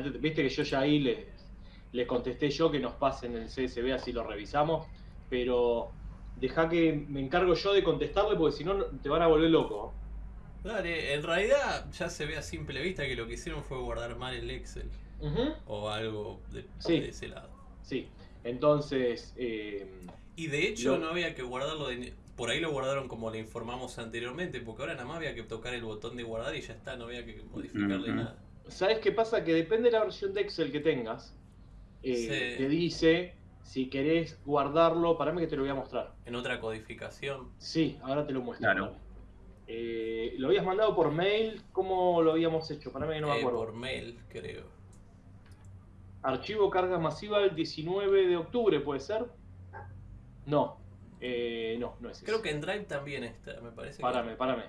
Viste que yo ya ahí les, les contesté yo que nos pasen el CSV así lo revisamos, pero deja que me encargo yo de contestarle porque si no te van a volver loco. Dale, en realidad ya se ve a simple vista que lo que hicieron fue guardar mal el Excel. O algo de, ese lado. Sí, entonces... Eh, y de hecho no había que guardarlo, por ahí lo guardaron como le informamos anteriormente, porque ahora nada más había que tocar el botón de guardar y ya está, no había que modificarle nada. ¿Sabes qué pasa? Que depende de la versión de Excel que tengas, eh, te dice si querés guardarlo, para mí que te lo voy a mostrar. ¿En otra codificación? Sí, ahora te lo muestro. Claro. Eh, ¿Lo habías mandado por mail? ¿Cómo lo habíamos hecho? Para mí que no me eh, acuerdo. Por mail, creo. Archivo carga masiva el 19 de octubre, ¿puede ser? No. Eh, no, no es Creo que en Drive también está, me parece. Párame, párame.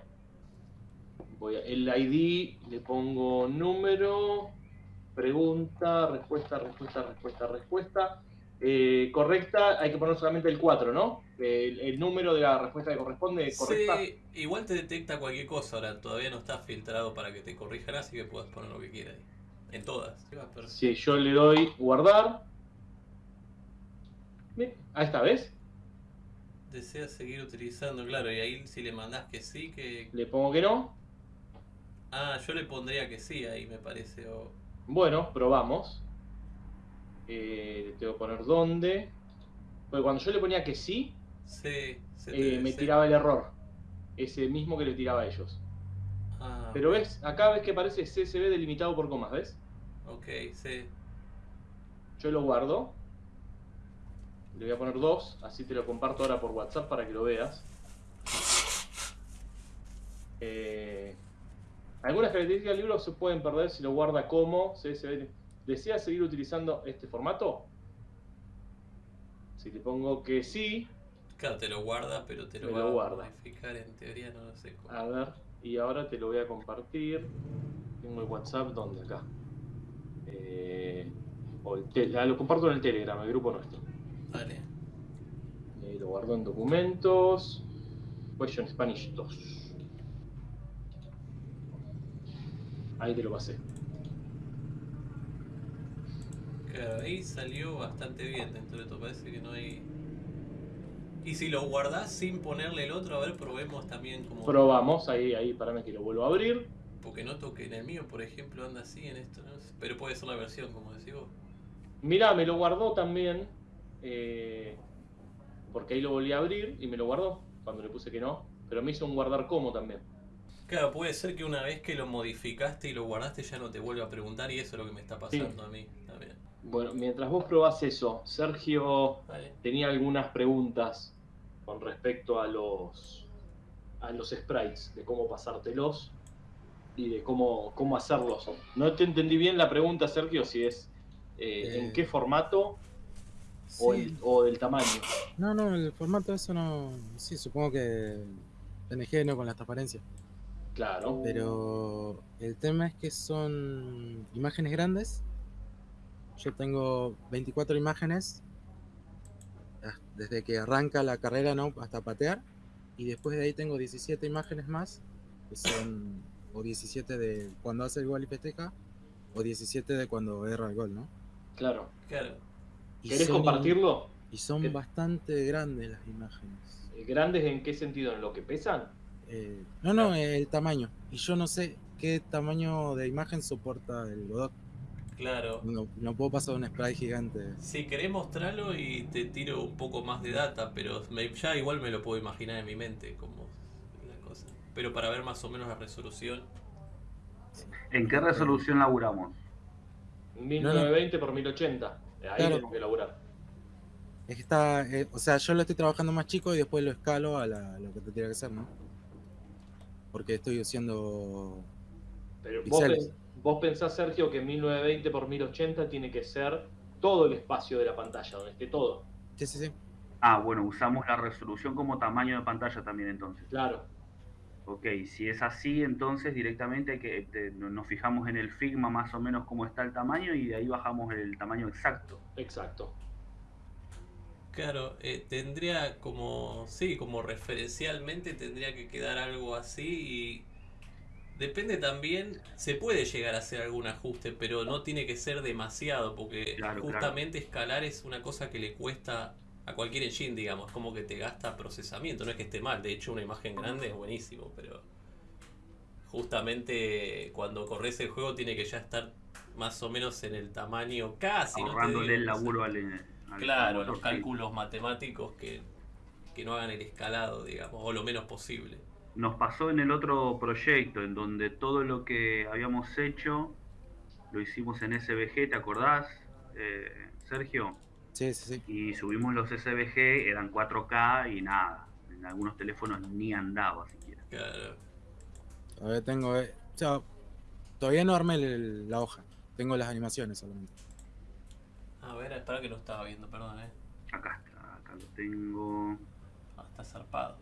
Voy a, el ID le pongo número, pregunta, respuesta, respuesta, respuesta, respuesta. Eh, correcta, hay que poner solamente el 4, ¿no? El, número de la respuesta que corresponde correcta. Sí, igual te detecta cualquier cosa, ahora todavía no está filtrado para que te corrijan, así que puedes poner lo que quieras ahí. En todas. Si yo le doy guardar. Ahí está, ¿ves? Desea seguir utilizando, claro, y ahí si le mandás que sí, que... Le pongo que no. Ah, yo le pondría que sí ahí, me parece. Bueno, probamos. Eh, le tengo que poner dónde. Porque cuando yo le ponía que sí, eh, me tiraba el error. Ese mismo que le tiraba a ellos. Ah, Pero ves, acá ves que aparece CSV delimitado por comas, ¿ves? Ok, sí. Yo lo guardo. Le voy a poner dos, así te lo comparto ahora por WhatsApp para que lo veas. Eh, algunas características del libro se pueden perder si lo guarda como CSV ¿Desea seguir utilizando este formato? Si te pongo que sí. Claro, te lo guarda, pero te lo, va a guarda. modificar en teoría, no lo sé cómo. A ver, y ahora te lo voy a compartir. Tengo el WhatsApp, ¿dónde? Acá. Eh, ah, lo comparto en el Telegram, el grupo nuestro. Vale. Y lo guardo en documentos. Question Spanish 2. Ahí te lo pasé. Claro, ahí salió bastante bien dentro de todo, parece que no hay... Y si lo guardás sin ponerle el otro, a ver, probemos también como... Probamos, ahí, ahí, para que lo vuelvo a abrir. Porque noto que en el mío, por ejemplo, anda así en esto, ¿no? pero puede ser la versión, como decís vos. Mirá, me lo guardó también, eh, porque ahí lo volví a abrir y me lo guardó cuando le puse que no, pero me hizo un guardar como también. Claro, puede ser que una vez que lo modificaste y lo guardaste ya no te vuelva a preguntar y eso es lo que me está pasando a mí también. Bueno, mientras vos probás eso, Sergio tenía algunas preguntas con respecto a los a los sprites, de cómo pasártelos y de cómo, cómo hacerlos. No te entendí bien la pregunta, Sergio, si es eh, en eh, qué formato o, el, o, del tamaño. No, no, el formato eso no... Sí, supongo que PNG no con la transparencia. Claro. Pero el tema es que son imágenes grandes yo tengo 24 imágenes ah, desde que arranca la carrera ¿no? hasta patear. Y después de ahí tengo 17 imágenes más, que son o 17 de cuando hace el gol y festeja, o 17 de cuando erra el gol, ¿no? Claro, claro. ¿Querés compartirlo? Y son bastante grandes las imágenes. ¿Grandes en qué sentido? ¿En lo que pesan? Eh, no, no, el tamaño. Y yo no sé qué tamaño de imagen soporta el Godot. Claro. No, puedo pasar un spray gigante. Si querés mostrarlo y te tiro un poco más de data, pero ya igual me lo puedo imaginar en mi mente como la cosa. Pero para ver más o menos la resolución. ¿En qué resolución laburamos? 1920 por 1080. Ahí tengo que laburar. Es que está, eh, o sea, yo lo estoy trabajando más chico y después lo escalo a, lo que te tiene que ser, ¿no? Porque estoy haciendo Pero píxeles. Vos pensás, Sergio, que 1920 por 1080 tiene que ser todo el espacio de la pantalla, donde esté todo. Sí, sí, sí. Ah, bueno, usamos la resolución como tamaño de pantalla también entonces. Claro. Ok, si es así, entonces directamente que nos fijamos en el Figma más o menos cómo está el tamaño y de ahí bajamos el tamaño exacto. Exacto. Claro, eh, tendría como, sí, como referencialmente tendría que quedar algo así y Depende también, se puede llegar a hacer algún ajuste, pero no tiene que ser demasiado, porque justamente escalar es una cosa que le cuesta a cualquier engine, digamos, como que te gasta procesamiento, no es que esté mal, de hecho una imagen grande es buenísimo, pero justamente cuando corres el juego tiene que ya estar más o menos en el tamaño casi. Ahorrándole el laburo al, Claro, los cálculos matemáticos que, que no hagan el escalado, digamos, o lo menos posible. Nos pasó en el otro proyecto, en donde todo lo que habíamos hecho lo hicimos en SVG, ¿te acordás, eh, Sergio? Sí, sí, sí. Y subimos los SVG, eran 4K y nada. En algunos teléfonos ni andaba siquiera. Claro. Todavía tengo. Eh, todavía no armé la hoja. Tengo las animaciones solamente. A ver, espera que lo estaba viendo, perdón, eh. Acá está, acá lo tengo. Ah, está zarpado.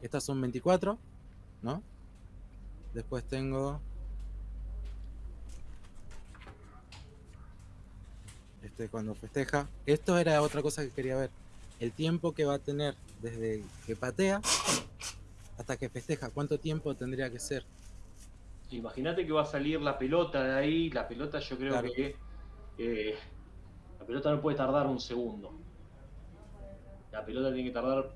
Estas son 24, ¿no? Después tengo. Este cuando festeja. Esto era otra cosa que quería ver. El tiempo que va a tener desde que patea hasta que festeja. ¿Cuánto tiempo tendría que ser? Imagínate que va a salir la pelota de ahí, la pelota yo creo que eh, la pelota no puede tardar un segundo. La pelota tiene que tardar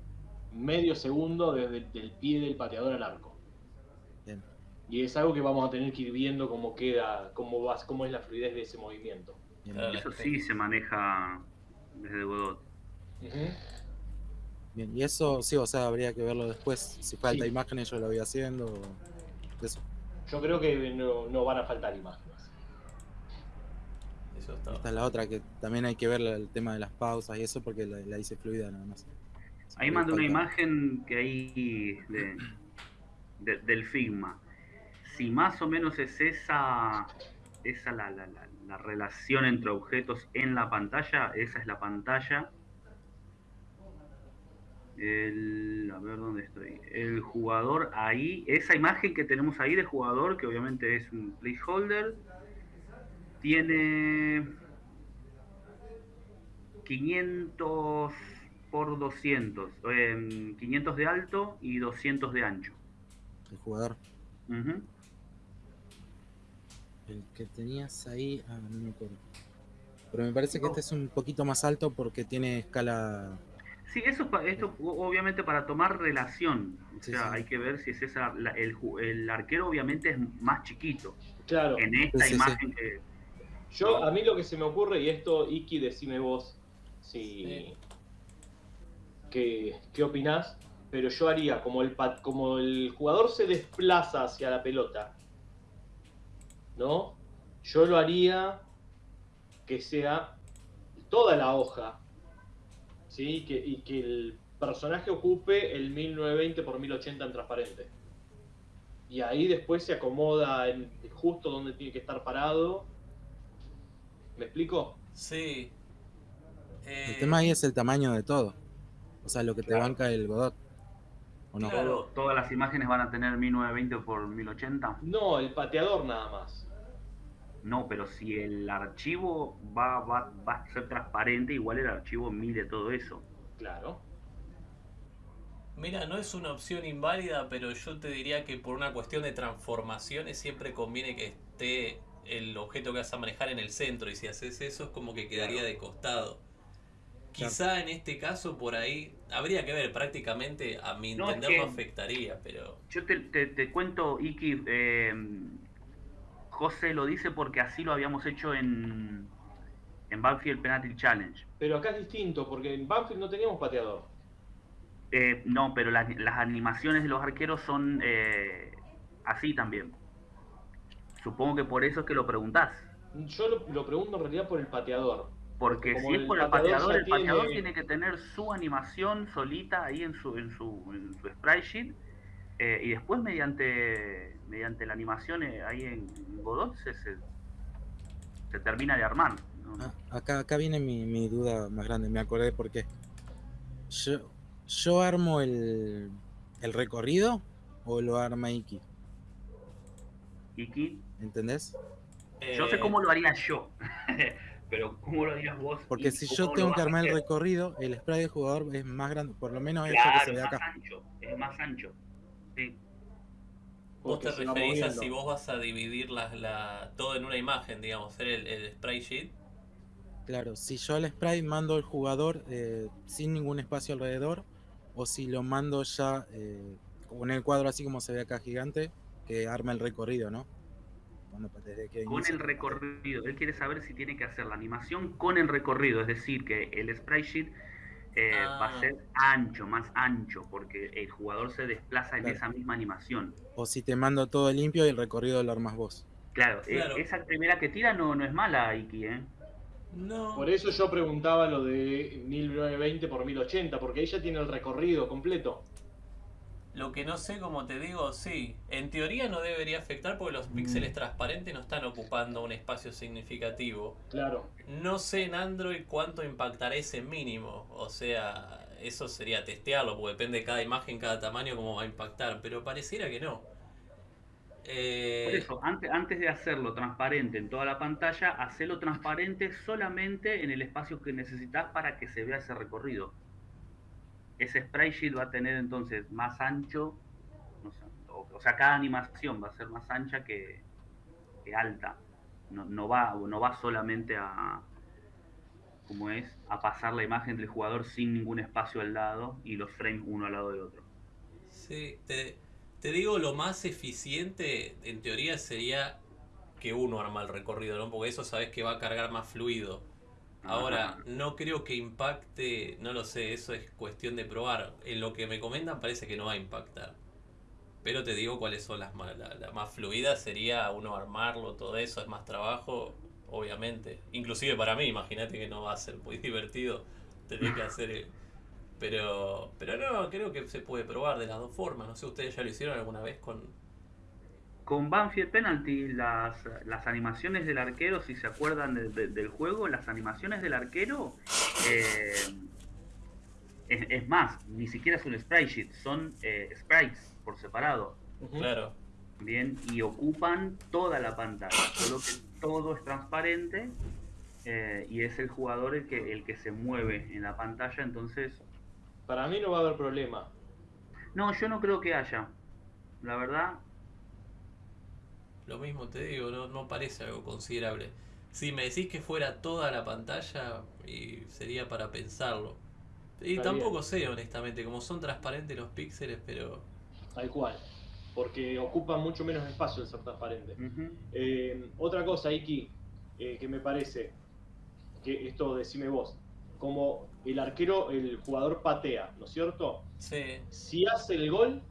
medio segundo desde el pie del pateador al arco. Y es algo que vamos a tener que ir viendo cómo queda, cómo va, cómo es la fluidez de ese movimiento. Eso sí se maneja desde Godot. Bien, y eso sí, o sea, habría que verlo después. Si falta imágenes, yo lo voy haciendo. Eso. Yo creo que no, van a faltar imágenes. Eso está. Esta es la otra, que también hay que ver el tema de las pausas y eso porque la, hice fluida nada más. Ahí mandé una imagen que hay del Figma. Si más o menos es esa, esa la, la, la relación entre objetos en la pantalla, esa es la pantalla el, a ver dónde estoy. El jugador ahí, esa imagen que tenemos ahí de jugador, que obviamente es un placeholder, tiene 500 por 200, 500 de alto y 200 de ancho. El jugador. El que tenías ahí, ah, no me acuerdo. Pero me parece que este es un poquito más alto porque tiene escala Sí, eso esto obviamente para tomar relación. O sea, hay que ver si es esa. el, el, arquero obviamente es más chiquito. Claro. En esta imagen que. Yo, a mí lo que se me ocurre, y esto, Iki, decime vos si. ¿Qué, ¿Qué opinás? Pero yo haría como el, como el jugador se desplaza hacia la pelota, ¿no? Yo lo haría que sea toda la hoja ¿sí? Que, y que el personaje ocupe el 1920 por 1080 en transparente. Y ahí después se acomoda en, justo donde tiene que estar parado. ¿Me explico? Sí. El eh, tema ahí es el tamaño de todo. O sea, lo que te banca el Godot. ¿O no? ¿Todas las imágenes van a tener 1920 por 1080? No, el pateador nada más. No, pero si el archivo va, va, va a ser transparente, igual el archivo mide todo eso. Claro. Mira, no es una opción inválida, pero yo te diría que por una cuestión de transformaciones siempre conviene que esté el objeto que vas a manejar en el centro y si haces eso es como que quedaría de costado. Quizá en este caso por ahí habría que ver, prácticamente a mi entender no afectaría, pero... Yo te, te, cuento, Iki, eh, José lo dice porque así lo habíamos hecho en, en Banfield Penalty Challenge. Pero acá es distinto, porque en Banfield no teníamos pateador. Eh, no, pero las animaciones de los arqueros son eh, así también. Supongo que por eso es que lo preguntás. Yo lo, pregunto en realidad por el pateador. Porque si es por el pateador, el pateador tiene... que tener su animación solita ahí en su, en su, en su sprite sheet eh, y después mediante, mediante la animación eh, ahí en Godot se, se, termina de armar. Ah, acá, acá viene mi, mi, duda más grande, me acordé porque yo, yo armo el, el recorrido o lo arma Iki. Iki. ¿Entendés? Yo sé cómo lo haría yo, pero ¿cómo lo harías vos? Porque si yo tengo que armar el recorrido, el spray del jugador es más grande, por lo menos claro, es que se ve acá. Ancho, es más ancho. Vos te referís a si vos vas a dividir la, todo en una imagen, digamos, ser el, el spray sheet. Claro, si yo al spray mando al jugador eh, sin ningún espacio alrededor, o si lo mando ya eh, con el cuadro así como se ve acá gigante, que arma el recorrido, ¿no? Con el recorrido, él quiere saber si tiene que hacer la animación con el recorrido, es decir, que el spray sheet eh, va a ser ah. ancho, más ancho, porque el jugador se desplaza en esa misma animación. O si te mando todo limpio y el recorrido lo armas vos. Claro, eh, esa primera que tira no, no es mala, Iki, ¿eh? No. Por eso yo preguntaba lo de 1920 por 1080, porque ella tiene el recorrido completo. Lo que no sé, como te digo, sí. En teoría no debería afectar porque los píxeles mm. transparentes no están ocupando un espacio significativo. Claro. No sé en Android cuánto impactará ese mínimo. O sea, eso sería testearlo, porque depende de cada imagen, cada tamaño, cómo va a impactar. Pero pareciera que no. Eh... Por eso, antes, antes de hacerlo transparente en toda la pantalla, hacelo transparente solamente en el espacio que necesitas para que se vea ese recorrido ese spray sheet va a tener entonces más ancho, o, sea, cada animación va a ser más ancha que, alta. No, va, no va solamente a, es, a pasar la imagen del jugador sin ningún espacio al lado y los frames uno al lado de otro. Sí, te, te digo, lo más eficiente en teoría sería que uno arma el recorrido, ¿no? Porque eso sabes que va a cargar más fluido. Ahora, no creo que impacte, no lo sé, eso es cuestión de probar. En lo que me comentan parece que no va a impactar. Pero te digo cuáles son las más, la, más fluidas, sería uno armarlo, todo eso, es más trabajo, obviamente. Inclusive para mí, imagínate que no va a ser muy divertido tener que hacer... Pero, pero no, creo que se puede probar de las dos formas. No sé, ¿ustedes ya lo hicieron alguna vez con, con Banfield Penalty, las, las animaciones del arquero, si se acuerdan del juego, las animaciones del arquero, eh, es, más, ni siquiera es un sprite sheet, son eh, sprites por separado. Claro. Bien, y ocupan toda la pantalla, solo que todo es transparente eh, y es el jugador el que, el que se mueve en la pantalla, entonces... Para mí no va a haber problema. No, yo no creo que haya. La verdad, lo mismo te digo, no, no parece algo considerable. Si me decís que fuera toda la pantalla, y sería para pensarlo. Y tampoco sé, honestamente, como son transparentes los píxeles, pero... Tal cual, porque ocupan mucho menos espacio el ser transparente. Eh, otra cosa, Iki, eh, que me parece, que esto decime vos, como el arquero, el jugador patea, ¿no es cierto? Sí. Si hace el gol,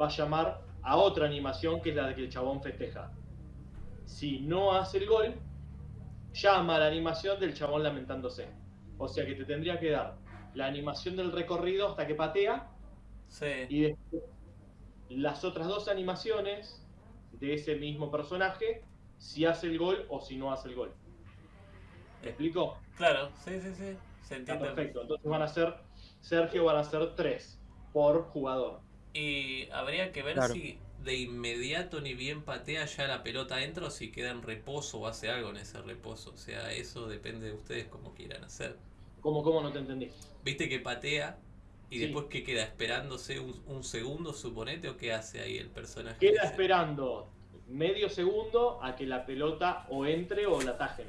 va a llamar a otra animación que es la de que el chabón festeja. Si no hace el gol, llama a la animación del chabón lamentándose. O sea que te tendría que dar la animación del recorrido hasta que patea. Y después las otras dos animaciones de ese mismo personaje, si hace el gol o si no hace el gol. ¿Me explico? Claro, sí, sí, sí. Se entiende. perfecto. Entonces van a ser, Sergio van a ser tres por jugador. Y habría que ver si de inmediato ni bien patea ya la pelota entra o si queda en reposo o hace algo en ese reposo. O sea, eso depende de ustedes como quieran hacer. ¿Cómo, cómo no te entendí? Viste que patea y después que queda esperándose un, segundo, suponete, o qué hace ahí el personaje. Queda esperando medio segundo a que la pelota o entre o la tajen.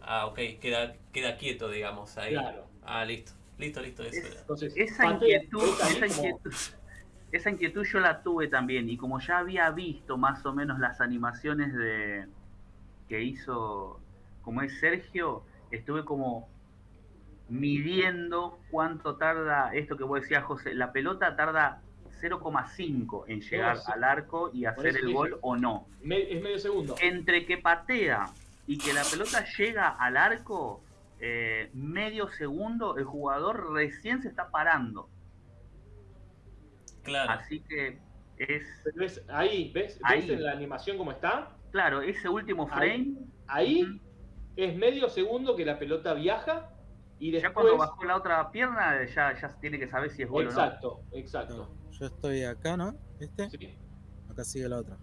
Ah, ok, queda, queda quieto, digamos, ahí. Claro. Ah, listo. Listo, listo. Eso Entonces, esa inquietud, esa inquietud esa inquietud yo la tuve también y como ya había visto más o menos las animaciones de que hizo como es Sergio, estuve como midiendo cuánto tarda esto que vos decías José, la pelota tarda 0,5 en llegar al arco y hacer el gol o no. es medio segundo. Entre que patea y que la pelota llega al arco, eh, medio segundo, el jugador recién se está parando. Claro. Así que es. Ahí, ¿ves? ¿Ves en la animación cómo está? Claro, ese último frame. Ahí, es medio segundo que la pelota viaja y después. Ya cuando bajó la otra pierna, ya, ya tiene que saber si es gol exacto, o no. Exacto, exacto. Yo estoy acá, ¿no? ¿Este? Sí. Acá sigue la otra.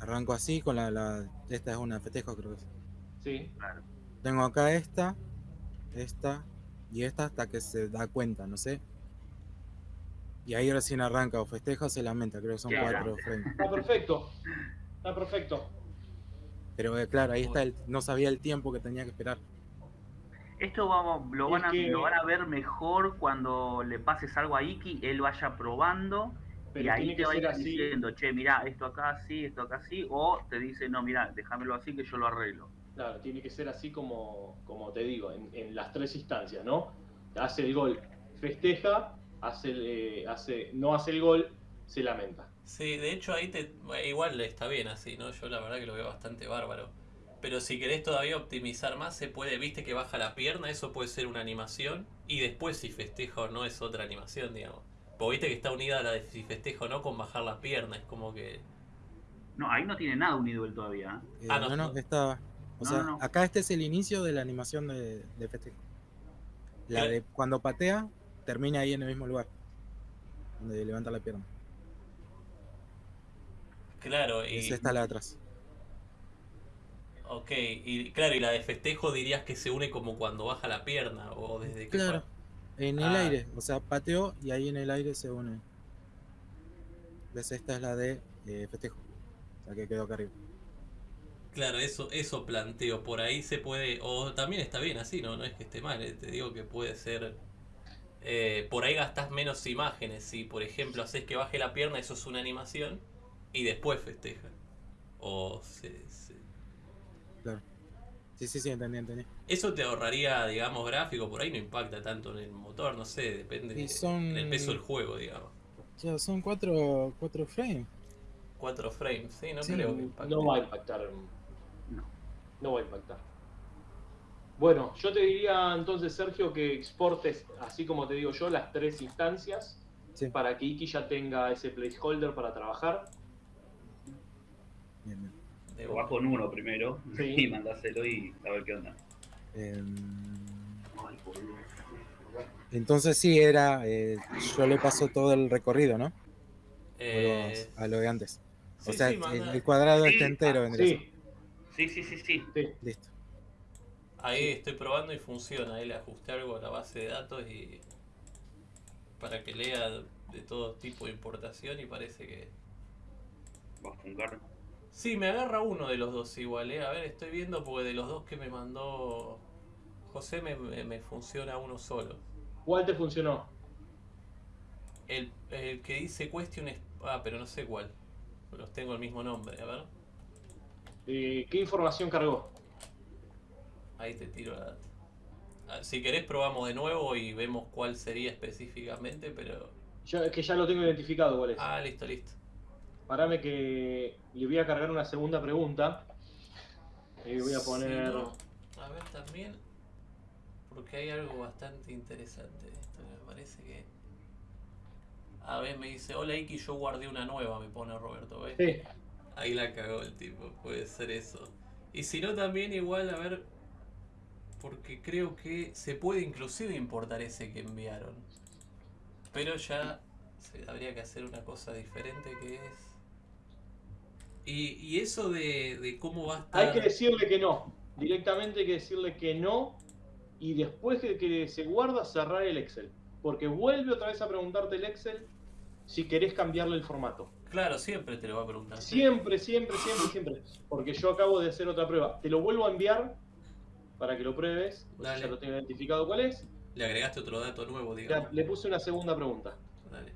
Arranco así con la, la, Esta es una festejo, creo que es. Sí. Claro. Tengo acá esta, esta y esta hasta que se da cuenta, no sé. Y ahí recién arranca o festeja o se lamenta, creo que son cuatro frames. Está perfecto, está perfecto. Pero eh, claro, ahí está, el, no sabía el tiempo que tenía que esperar. Esto vamos, lo, van a, lo van a ver mejor cuando le pases algo a Iki, él vaya probando y ahí te va a ir diciendo, che, mira, esto acá sí, esto acá sí, o te dice, no, mira, déjamelo así que yo lo arreglo. Claro, tiene que ser así como, como te digo, en, las tres instancias, ¿no? Hace el gol, festeja, hace, eh, hace, no hace el gol, se lamenta. Sí, de hecho ahí te, igual está bien así, ¿no? Yo la verdad que lo veo bastante bárbaro. Pero si querés todavía optimizar más, se puede, viste que baja la pierna, eso puede ser una animación. Y después si festeja o no es otra animación, digamos. Porque viste que está unida a la de si festeja o no con bajar la pierna, es como que... No, ahí no tiene nada unido él todavía. ¿eh? ah, no, no, está... O sea, acá este es el inicio de la animación de, festejo. La de cuando patea, termina ahí en el mismo lugar. Donde levanta la pierna. Claro, y... Esa está la de atrás. Ok, y claro, y la de festejo dirías que se une como cuando baja la pierna o desde que... Claro, en el ah. aire, o sea, pateó y ahí en el aire se une. ¿Ves? Esta es la de eh, festejo, o sea que quedó acá arriba. Claro, eso, eso planteo, por ahí se puede, o también está bien así, ¿no? No es que esté mal, eh, te digo que puede ser... Eh, por ahí gastas menos imágenes, si por ejemplo haces que baje la pierna, eso es una animación, y después festeja. O se, Claro. Sí, sí, sí, entendí, entendí. Eso te ahorraría, digamos, gráfico, por ahí no impacta tanto en el motor, no sé, depende del peso del juego, digamos. Ya, son cuatro, cuatro frames. Cuatro frames, sí, no creo que impacte. No va a impactar. No. No va a impactar. Bueno, yo te diría entonces, Sergio, que exportes, así como te digo yo, las tres instancias para que Iki ya tenga ese placeholder para trabajar. Bien, bien. Probás con uno primero y mandáselo y a ver qué onda. Em, entonces sí, era. Eh, yo le paso todo el recorrido, ¿no? Eh, a lo de antes. o sea, el, cuadrado está entero. Sí. sí, sí, sí, sí. Listo. Ahí estoy probando y funciona. Ahí le ajusté algo a la base de datos y. para que lea de todo tipo de importación y parece que. Va a funcionar. Sí, me agarra uno de los dos igual, ¿eh? A ver, estoy viendo porque de los dos que me mandó José me, funciona uno solo. ¿Cuál te funcionó? El, que dice Question... Ah, pero no sé cuál. Los tengo el mismo nombre, a ver. Eh, ¿Qué información cargó? Ahí te tiro la data. Ah, si querés probamos de nuevo y vemos cuál sería específicamente, pero... es que ya lo tengo identificado cuál es. Ah, listo, listo. Parame que le voy a cargar una segunda pregunta. Y voy a poner. a ver también. Porque hay algo bastante interesante. Esto me parece que. A ver, me dice: Hola Iki, yo guardé una nueva, me pone Roberto. ¿ves? Sí. Ahí la cagó el tipo, puede ser eso. Y si no, también igual, a ver. Porque creo que se puede inclusive importar ese que enviaron. Pero ya habría que hacer una cosa diferente que es y, eso de, cómo va a estar... Hay que decirle que no. Directamente hay que decirle que no. Y después de que se guarda, cerrar el Excel. Porque vuelve otra vez a preguntarte el Excel si querés cambiarle el formato. Claro, siempre te lo va a preguntar. Siempre, siempre, siempre, siempre. Porque yo acabo de hacer otra prueba. Te lo vuelvo a enviar para que lo pruebes. Ya lo tengo identificado cuál es. Le agregaste otro dato nuevo, digamos. le puse una segunda pregunta. Dale.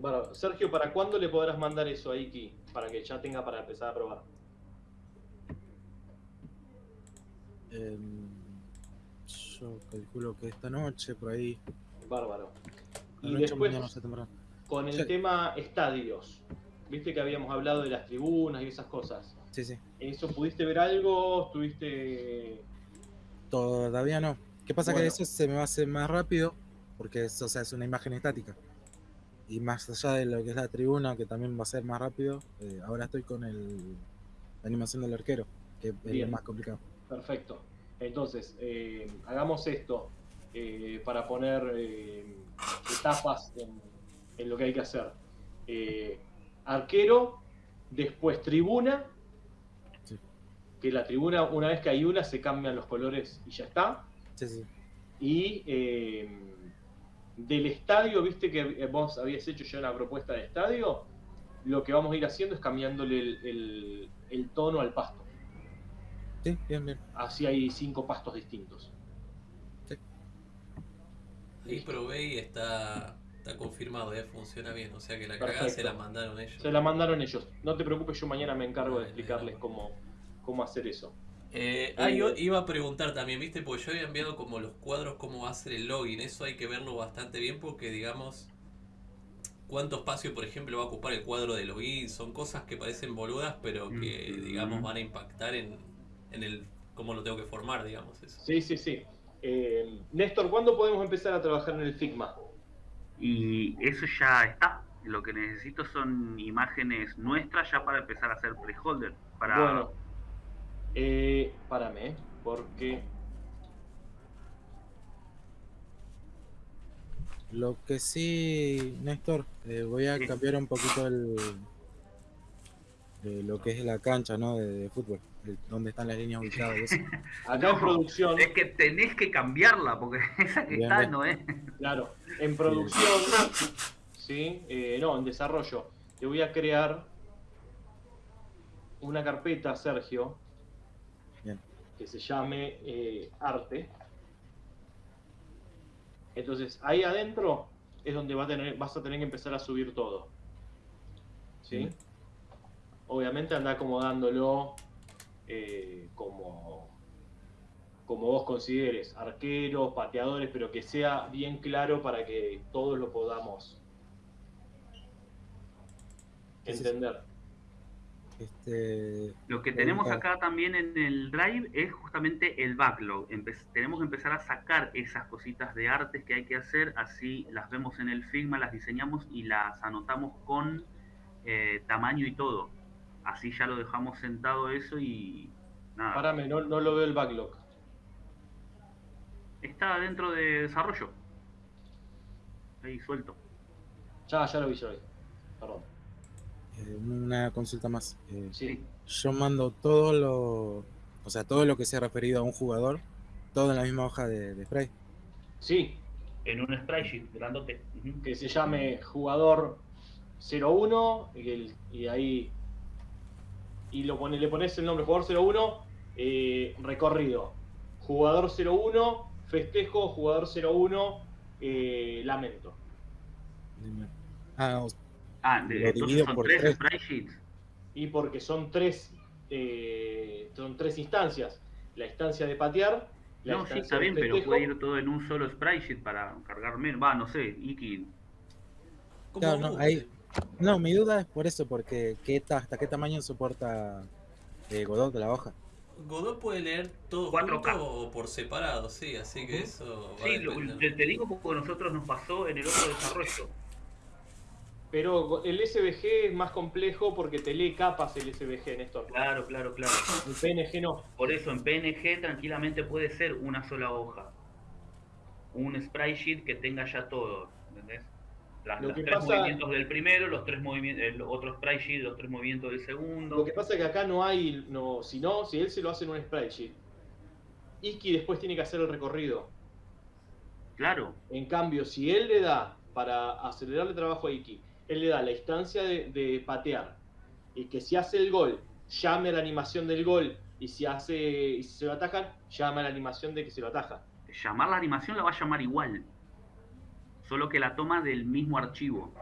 Bueno, Sergio, ¿para cuándo le podrás mandar eso a Iki? Para que ya tenga para empezar a probar. Em, yo calculo que esta noche, por ahí. Bárbaro. Y después, con el tema estadios. Viste que habíamos hablado de las tribunas y esas cosas. Sí, sí. ¿Eso pudiste ver algo? ¿Estuviste...? Todavía no. ¿Qué pasa? Que eso se me va a hacer más rápido, porque es, o sea, es una imagen estática y más allá de lo que es la tribuna, que también va a ser más rápido, eh, ahora estoy con el, la animación del arquero, que es lo más complicado. Perfecto. Entonces, eh, hagamos esto eh, para poner etapas en, lo que hay que hacer. Arquero, después tribuna, que la tribuna, una vez que hay una, se cambian los colores y ya está. Sí, sí. Y eh, del estadio, viste que vos habías hecho ya una propuesta de estadio, lo que vamos a ir haciendo es cambiándole el, tono al pasto. Sí, bien, bien. Así hay cinco pastos distintos. Sí. Ahí probé y está, está confirmado, ¿eh? funciona bien. O sea que la cagada se la mandaron ellos. Se la mandaron ellos. No te preocupes, yo mañana me encargo de explicarles cómo, cómo hacer eso. Eh, ah, yo iba a preguntar también, ¿viste? Porque yo había enviado como los cuadros, cómo va a ser el login. Eso hay que verlo bastante bien porque, digamos, cuánto espacio, por ejemplo, va a ocupar el cuadro de login. Son cosas que parecen boludas, pero que, digamos, van a impactar en, el cómo lo tengo que formar, digamos. Eso. Sí, sí, sí. Eh, Néstor, ¿cuándo podemos empezar a trabajar en el Figma? Y eso ya está. Lo que necesito son imágenes nuestras ya para empezar a hacer placeholder. Para... Bueno, eh, párame, porque Lo que sí, Néstor, eh, voy a cambiar un poquito el, de lo que es la cancha, ¿no? De, fútbol, donde están las líneas ubicadas. Acá en producción. Es que tenés que cambiarla, porque esa que está no es. Claro, en producción, sí, eh, no, en desarrollo. Te voy a crear una carpeta, Sergio, que se llame eh, arte. Entonces, ahí adentro es donde va a tener, vas a tener que empezar a subir todo. ¿Sí? Obviamente anda acomodándolo eh, como, como vos consideres, arqueros, pateadores, pero que sea bien claro para que todos lo podamos entender. Este, lo que tenemos acá también en el Drive es justamente el backlog. tenemos que empezar a sacar esas cositas de artes que hay que hacer, así las vemos en el Figma, las diseñamos y las anotamos con eh, tamaño y todo. Así ya lo dejamos sentado eso y nada. Párame, no, no lo veo el backlog. Está dentro de desarrollo. Ahí suelto. Ya, ya lo vi, yo Perdón. Eh, una consulta más. Eh, sí. Yo mando todo lo, o sea, todo lo que sea referido a un jugador, todo en la misma hoja de, spray. Sí. En un spray sheet grandote. Que se llame jugador 01 y, y ahí y lo pone, le pones el nombre jugador 01 eh, recorrido. Jugador 01 festejo, jugador 01 eh, lamento. Ah, Ah, entonces son tres, sprite Y porque son tres, eh, son tres instancias. La instancia de patear. La no, sí, está bien, pero puede ir todo en un solo sprite para cargar menos. Va, no sé, Iki. Claro, no, ahí, no, mi duda es por eso, porque ¿qué ¿hasta qué tamaño soporta eh, Godot de la hoja? Godot puede leer todo junto o por separado, sí, así que eso. sí, te digo porque nosotros nos pasó en el otro desarrollo. Pero el SVG es más complejo porque te lee capas el SVG, Néstor. Claro, claro, claro. En PNG no. Por eso en PNG tranquilamente puede ser una sola hoja. Un sprite sheet que tenga ya todo, los tres movimientos del primero, los tres movimientos, el otro sprite sheet, los tres movimientos del segundo. Lo que pasa es que acá no hay, no, si no, si él se lo hace en un sprite sheet, Iki después tiene que hacer el recorrido. Claro. En cambio, si él le da para acelerarle trabajo a Iki, él le da la instancia de, patear y que si hace el gol, llame a la animación del gol y si hace y si se lo atajan, llame a la animación de que se lo ataja. Llamar la animación la va a llamar igual, solo que la toma del mismo archivo.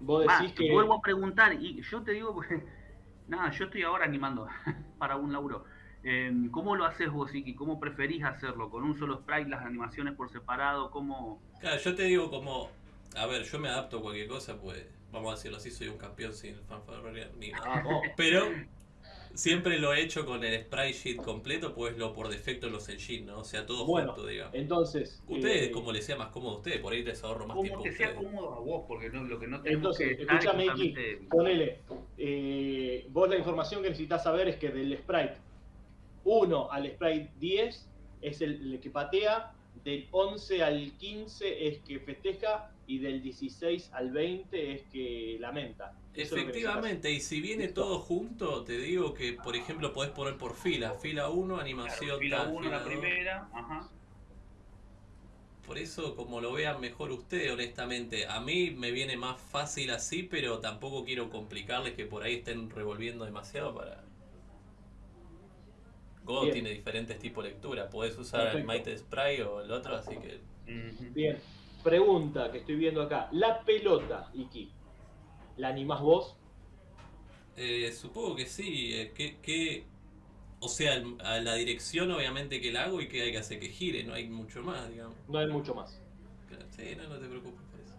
Vos decís que... Vuelvo a preguntar y yo te digo, nada, yo estoy ahora animando para un laburo. Em, ¿Cómo lo haces vos, Iki? ¿Cómo preferís hacerlo? ¿Con un solo sprite, las animaciones por separado? ¿Cómo...? Claro, yo te digo como a ver, yo me adapto a cualquier cosa, pues vamos a decirlo así, soy un campeón sin fanfarronear ni nada. Pero siempre lo he hecho con el sprite sheet completo, pues lo por defecto los engine, ¿no? O sea, todo junto, digamos. Entonces. Ustedes, eh, como les sea más cómodo a ustedes, por ahí les ahorro más tiempo. Como que sea cómodo a vos, porque no, lo que no tenemos entonces, que escúchame, Iki, ponele. Eh, vos la información que necesitas saber es que del sprite 1 al sprite 10 es el que patea, del 11 al 15 es que festeja y del 16 al 20 es que lamenta. Efectivamente, y si viene todo junto, te digo que, por ejemplo, podés poner por fila, fila 1, animación fila 1 la primera, ajá. por eso como lo vean mejor usted, honestamente. A mí me viene más fácil así, pero tampoco quiero complicarles que por ahí estén revolviendo demasiado para... Go tiene diferentes tipos de lectura. Puedes usar el Might Spray o el otro, así que... Bien. Pregunta que estoy viendo acá. La pelota, Iki, ¿la animás vos? Eh, supongo que sí. Eh, ¿Qué, o sea, a la dirección obviamente que la hago y que hay que hacer que gire, no hay mucho más, digamos. No hay mucho más. Sí, no, no te preocupes por eso.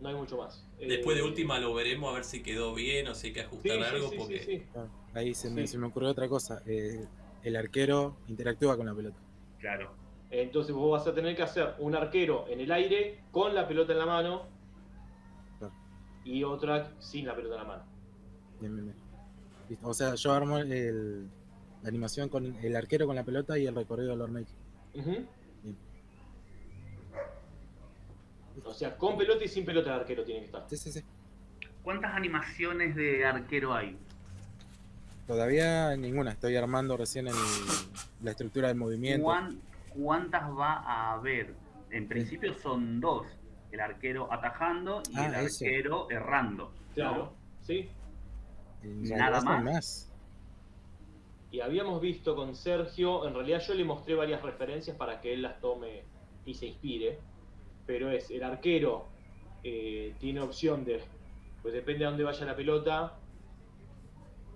No hay mucho más. Después de eh, última lo veremos a ver si quedó bien o si hay que ajustar algo. porque... ahí se me, se, me, ocurrió otra cosa. Eh, el arquero interactúa con la pelota. Claro. Entonces vos vas a tener que hacer un arquero en el aire con la pelota en la mano y otra sin la pelota en la mano. Bien, bien, bien. O sea, yo armo el, la animación con el arquero con la pelota y el recorrido del Lord O sea, con pelota y sin pelota el arquero tiene que estar. Sí, sí, sí. ¿Cuántas animaciones de arquero hay? Todavía ninguna, estoy armando recién en la estructura del movimiento. ¿Cuántas va a haber? En principio son dos, el arquero atajando y ah, el arquero errando. Claro, sí. Nada más y habíamos visto con Sergio, en realidad yo le mostré varias referencias para que él las tome y se inspire, pero es el arquero eh, tiene opción de, pues depende de dónde vaya la pelota,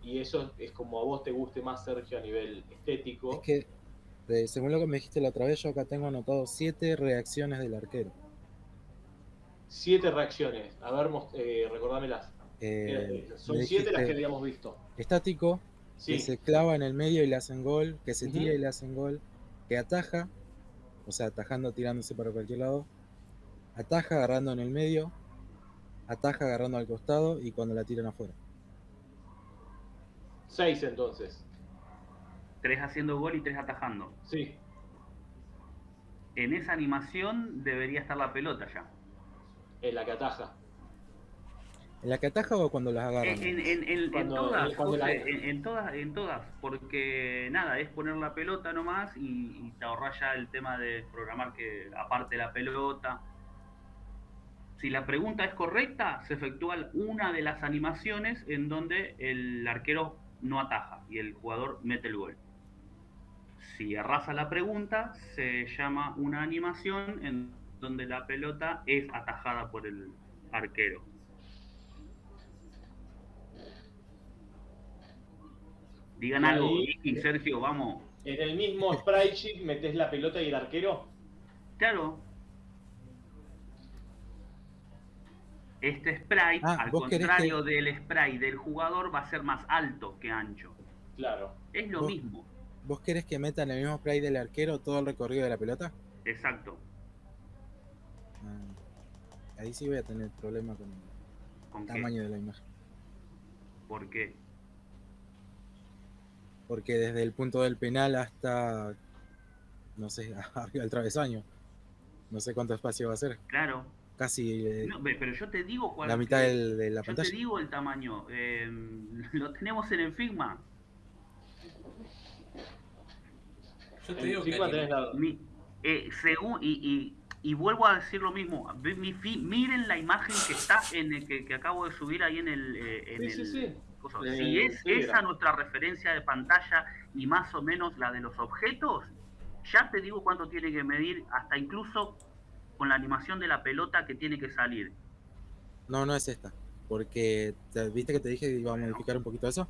y eso es como a vos te guste más, Sergio, a nivel estético. Es que, según lo que me dijiste la otra vez, yo acá tengo anotado siete reacciones del arquero. Siete reacciones, a ver, eh, recordámelas. Eh, son siete las que habíamos visto. Estático, que se clava en el medio y le hacen gol, que se tira y le hacen gol, que ataja, o sea, atajando, tirándose para cualquier lado, ataja agarrando en el medio, ataja agarrando al costado y cuando la tiran afuera. Seis entonces. Tres haciendo gol y tres atajando. Sí. En esa animación debería estar la pelota ya. En la que ataja. ¿En la que ataja o cuando las agarran? En, todas, en, todas, en todas, porque nada, es poner la pelota nomás y, te ahorras ya el tema de programar que aparte la pelota. Si la pregunta es correcta, se efectúa una de las animaciones en donde el arquero no ataja y el jugador mete el gol. Si arrasa la pregunta, se llama una animación en donde la pelota es atajada por el arquero. Digan algo, y Sergio, vamos. En el mismo sprite sheet metes la pelota y el arquero. Claro. Este sprite, ah, al contrario del sprite del jugador, va a ser más alto que ancho. Claro. Es lo mismo. ¿Vos querés que metan el mismo sprite del arquero todo el recorrido de la pelota? Exacto. Ah, ahí sí voy a tener problema con, el tamaño de la imagen. ¿Por qué? porque desde el punto del penal hasta, no sé, arriba del travesaño, no sé cuánto espacio va a ser. Claro. Casi eh, pero yo te digo cuál la mitad de la pantalla. Yo te digo el tamaño. Em, lo tenemos en el Figma. Yo te digo que eh, según, y, y, vuelvo a decir lo mismo. miren la imagen que está en el que, acabo de subir ahí en el, eh, en sí, sí, sí. Si es esa nuestra referencia de pantalla y más o menos la de los objetos, ya te digo cuánto tiene que medir, hasta incluso con la animación de la pelota que tiene que salir. No, no es esta, porque viste que te dije que iba a modificar un poquito eso.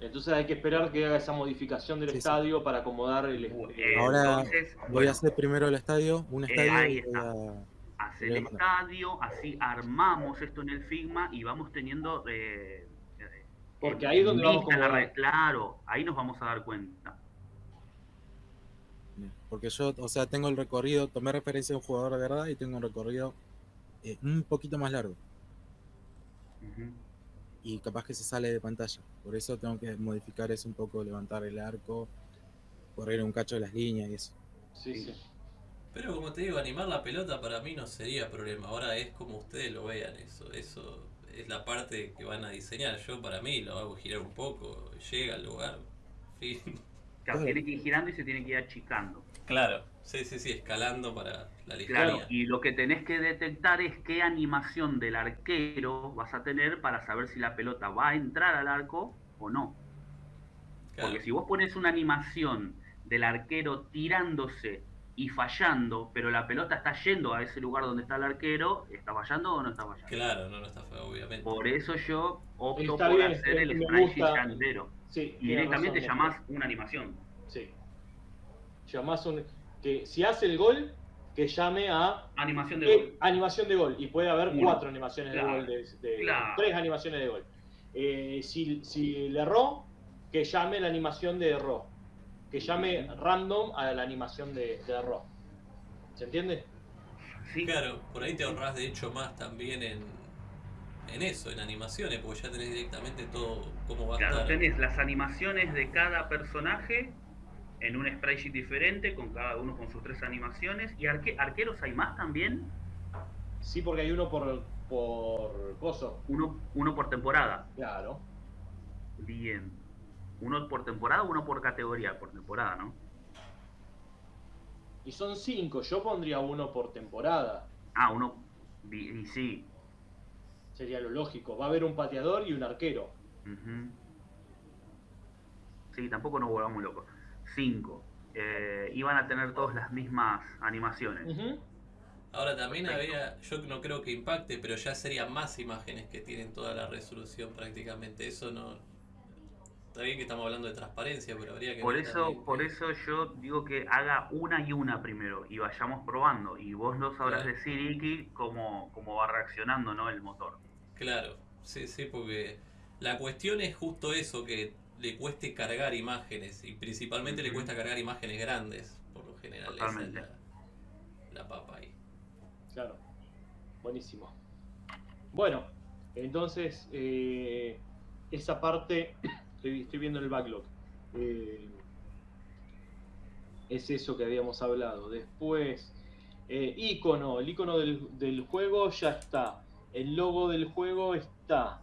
Entonces hay que esperar que haga esa modificación del estadio para acomodar el. Eh, Ahora voy a hacer primero el estadio, un eh, estadio. Hacer el estadio, así armamos esto en el Figma y vamos teniendo eh, porque ahí es donde vamos a Claro, ahí nos vamos a dar cuenta. Porque yo, o sea, tengo el recorrido, tomé referencia a un jugador de verdad y tengo un recorrido eh, un poquito más largo. Y capaz que se sale de pantalla. Por eso tengo que modificar eso un poco, levantar el arco, correr un cacho de las líneas y eso. Sí, sí. Pero como te digo, animar la pelota para mí no sería problema. Ahora es como ustedes lo vean eso. Eso es la parte que van a diseñar. Yo para mí lo hago girar un poco, llega al lugar, fin. Claro, tiene que ir girando y se tiene que ir achicando. Claro, sí, sí, sí, escalando para la línea. Claro, y lo que tenés que detectar es qué animación del arquero vas a tener para saber si la pelota va a entrar al arco o no. Porque si vos pones una animación del arquero tirándose y fallando, pero la pelota está yendo a ese lugar donde está el arquero, ¿está fallando o no está fallando? Claro, no, no está obviamente. Por eso yo opto por hacer el sprite entero. Sí, y directamente llamás una animación. Sí. Llamás un. que Si hace el gol, que llame a. Animación de gol. Animación de gol. Y puede haber cuatro animaciones de gol. De, Tres animaciones de gol. Eh, si, si le erró, que llame la animación de error que llame random a la animación de, de. ¿Se entiende? Sí. Claro, por ahí te ahorras de hecho más también en, en eso, en animaciones, porque ya tenés directamente todo cómo va a estar. tenés las animaciones de cada personaje en un sprite diferente, con cada uno con sus tres animaciones. ¿Y arqueros hay más también? Sí, porque hay uno por, por coso. Uno, uno por temporada. Claro. Bien. ¿Uno por temporada o uno por categoría? Por temporada, ¿no? Y son cinco, yo pondría uno por temporada. Ah, uno. Y, sí. Sería lo lógico. Va a haber un pateador y un arquero. Sí, tampoco nos volvamos locos. Cinco. Eh, iban a tener todas las mismas animaciones. Ahora también había, yo no creo que impacte, pero ya serían más imágenes que tienen toda la resolución prácticamente. Eso no, Está bien que estamos hablando de transparencia, pero habría que... Por eso, por eso yo digo que haga una y una primero y vayamos probando. Y vos lo sabrás decir, Iki, cómo, cómo va reaccionando ¿no? el motor. Claro, sí, sí, porque la cuestión es justo eso, que le cueste cargar imágenes y principalmente le cuesta cargar imágenes grandes, por lo general. Esa es la, papa ahí. Claro, buenísimo. Bueno, entonces eh, esa parte Estoy, viendo el backlog. Eh, es eso que habíamos hablado. Después, eh, icono. El icono del, juego ya está. El logo del juego está.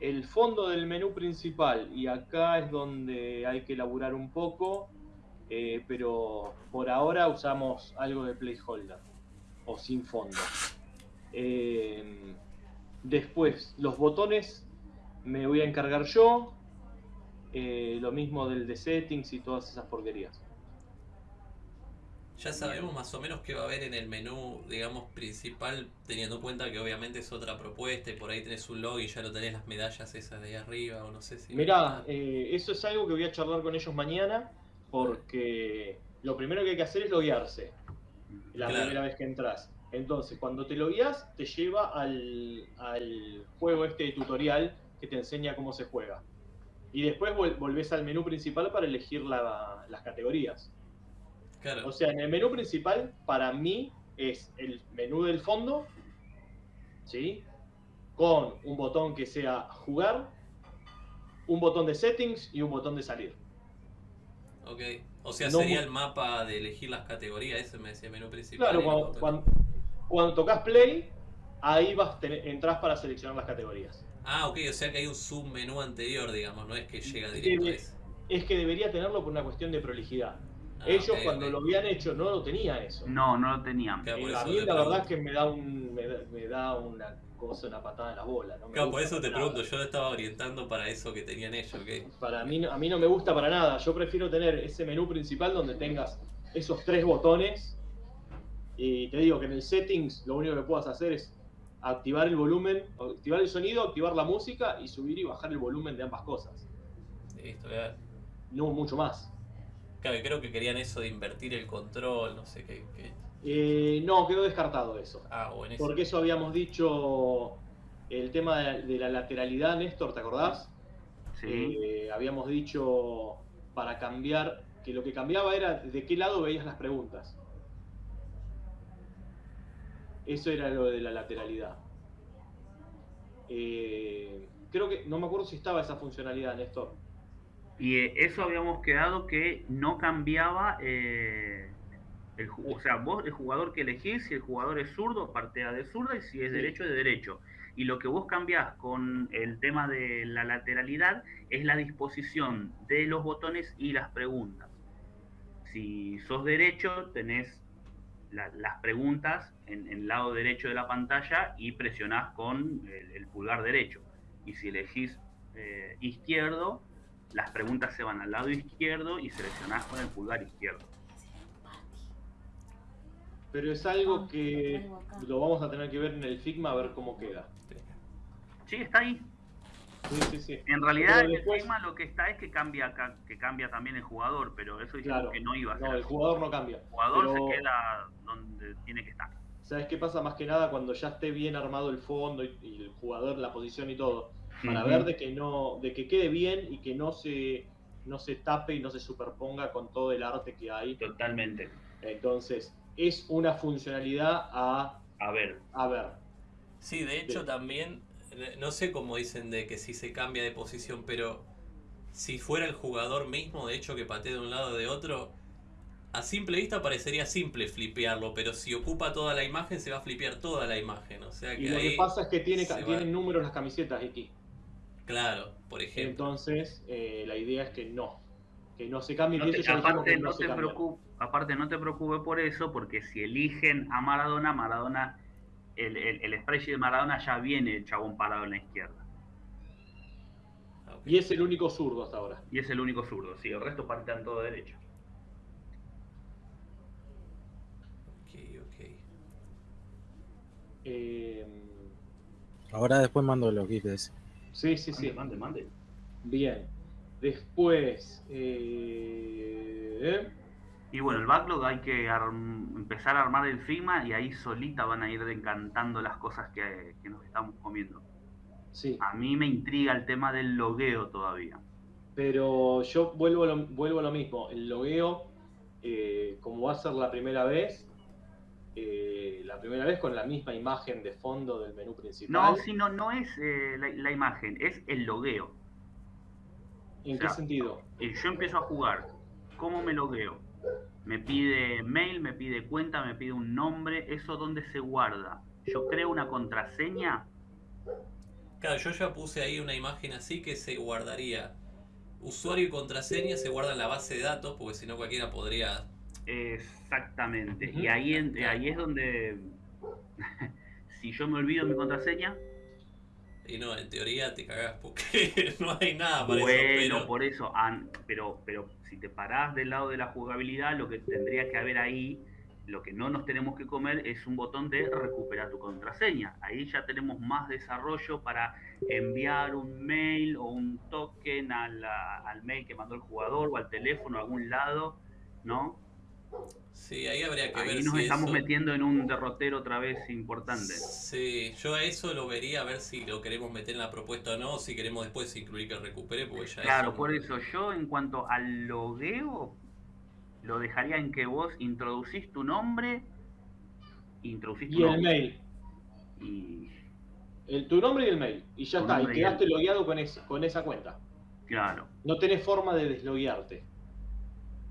El fondo del menú principal. Y acá es donde hay que elaborar un poco. Eh, pero por ahora usamos algo de placeholder. O sin fondo. después, los botones me voy a encargar yo. Eh, lo mismo del de settings y todas esas porquerías. Ya sabemos más o menos qué va a haber en el menú, digamos, principal, teniendo en cuenta que obviamente es otra propuesta y por ahí tenés un log y ya lo tenés las medallas esas de ahí arriba o no sé si... Mirá, eh, eso es algo que voy a charlar con ellos mañana porque lo primero que hay que hacer es loguearse la primera vez que entras. Entonces, cuando te logueas, te lleva al, al juego este de tutorial que te enseña cómo se juega y después volvés al menú principal para elegir las categorías. O sea, en el menú principal, para mí, es el menú del fondo, ¿sí? Con un botón que sea jugar, un botón de settings y un botón de salir. Ok. O sea, sería el mapa de elegir las categorías, ese me decía menú principal. Claro, cuando, cuando, tocas play, ahí vas entras para seleccionar las categorías. Ah, ok, o sea que hay un submenú anterior, digamos, no es que llega directo a eso. Es que debería tenerlo por una cuestión de prolijidad. Ah, Ellos cuando lo habían hecho no lo tenía eso. No, no lo tenían. Eh, a mí la verdad es que me da, un, me, da, una cosa, una patada en la bola. No claro, por eso te pregunto, yo lo estaba orientando para eso que tenían ellos. ¿okay? Para mí, a mí no me gusta para nada. Yo prefiero tener ese menú principal donde tengas esos tres botones. Y te digo que en el settings lo único que puedas hacer es activar el volumen, activar el sonido, activar la música y subir y bajar el volumen de ambas cosas. Listo, No mucho más. Claro, creo que querían eso de invertir el control, no sé qué. Eh, no, quedó descartado eso. Ah, buenísimo. Porque eso habíamos dicho el tema de la, lateralidad, Néstor, ¿te acordás? Sí. Eh, habíamos dicho para cambiar, que lo que cambiaba era de qué lado veías las preguntas. Eso era lo de la lateralidad. Eh, creo que, no me acuerdo si estaba esa funcionalidad, Néstor. Y eso habíamos quedado que no cambiaba, eh, el, o sea, vos el jugador que elegís, si el jugador es zurdo, partea de zurda y si es derecho, de derecho. Y lo que vos cambiás con el tema de la lateralidad es la disposición de los botones y las preguntas. si sos derecho, tenés las preguntas en, el lado derecho de la pantalla y presionás con el, pulgar derecho. Y si elegís eh, izquierdo, las preguntas se van al lado izquierdo y seleccionás con el pulgar izquierdo. Pero es algo que lo vamos a tener que ver en el Figma a ver cómo queda. Sí, está ahí. Sí, sí, sí. En realidad el Figma lo que está es que cambia que cambia también el jugador, pero eso dijimos que no iba a ser. No, el jugador no cambia. El jugador se queda donde tiene que estar. ¿Sabes qué pasa más que nada cuando ya esté bien armado el fondo y, el jugador, la posición y todo? Para ver de que no, de que quede bien y que no se, no se tape y no se superponga con todo el arte que hay. Totalmente. Entonces, es una funcionalidad a, a ver. A ver. Sí, de hecho también, no sé cómo dicen de que si se cambia de posición, pero si fuera el jugador mismo, de hecho, que patee de un lado o de otro, a simple vista parecería simple flipearlo, pero si ocupa toda la imagen se va a flipear toda la imagen. O sea que y lo que pasa es que tiene, tienen números las camisetas aquí. Claro, por ejemplo. Entonces, eh, la idea es que no. Que no se cambie. aparte, no, te aparte, no te preocupes por eso, porque si eligen a Maradona, Maradona, el, el, spray de Maradona ya viene el chabón parado en la izquierda. Y es el único zurdo hasta ahora. Y es el único zurdo, sí, el resto parten todo derecho. Ok, ok. Eh... Ahora después mando los GIFs. Sí, sí, sí. Mande, mande. Bien. Después. Eh, y bueno, el backlog hay que empezar a armar el FIMA y ahí solita van a ir encantando las cosas que, nos estamos comiendo. Sí. A mí me intriga el tema del logueo todavía. Pero yo vuelvo a lo, vuelvo a lo mismo. El logueo, eh, como va a ser la primera vez, eh, la primera vez con la misma imagen de fondo del menú principal. No, sí, no, no es eh, la, imagen, es el logueo. ¿En qué sentido? Yo empiezo a jugar, ¿cómo me logueo? Me pide mail, me pide cuenta, me pide un nombre, ¿eso dónde se guarda? Yo creo una contraseña. Claro, yo ya puse ahí una imagen así que se guardaría usuario y contraseña, se guarda en la base de datos, porque si no cualquiera podría Exactamente. Y ahí, ahí es donde, si yo me olvido mi contraseña... Y no, en teoría te cagás porque no hay nada para bueno, eso. Bueno, por eso, pero, pero si te parás del lado de la jugabilidad, lo que tendría que haber ahí, lo que no nos tenemos que comer es un botón de recuperar tu contraseña. Ahí ya tenemos más desarrollo para enviar un mail o un token al, al mail que mandó el jugador o al teléfono a algún lado, ¿no? Sí, ahí habría que ahí ver. nos estamos metiendo en un derrotero otra vez importante. Sí, yo a eso lo vería a ver si lo queremos meter en la propuesta o no, si queremos después incluir que recupere, porque ya Claro, por eso yo en cuanto al logueo, lo dejaría en que vos introducís tu nombre, introducís tu y el mail. Y... El, tu nombre y el mail. Y ya está, y quedaste logueado con, con esa cuenta. Claro. No tenés forma de desloguearte